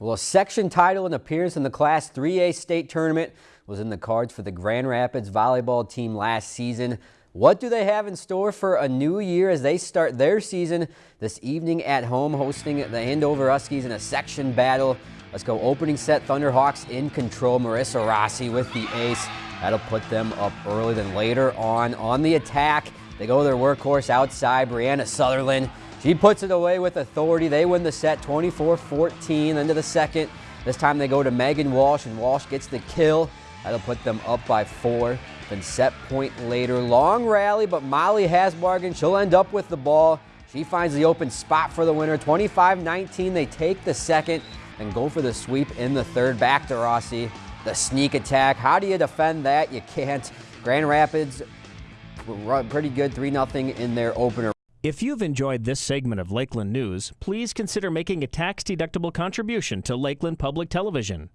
Well, a section title and appearance in the Class 3A state tournament was in the cards for the Grand Rapids volleyball team last season. What do they have in store for a new year as they start their season this evening at home hosting the Andover Huskies in a section battle? Let's go opening set Thunderhawks in control. Marissa Rossi with the ace. That'll put them up early. Then later on, on the attack, they go their workhorse outside, Brianna Sutherland. She puts it away with authority. They win the set 24-14 into the second. This time they go to Megan Walsh, and Walsh gets the kill. That'll put them up by four. Then set point later. Long rally, but Molly Hasbargen. She'll end up with the ball. She finds the open spot for the winner. 25-19, they take the second and go for the sweep in the third. Back to Rossi. The sneak attack. How do you defend that? You can't. Grand Rapids pretty good 3-0 in their opener. If you've enjoyed this segment of Lakeland News, please consider making a tax-deductible contribution to Lakeland Public Television.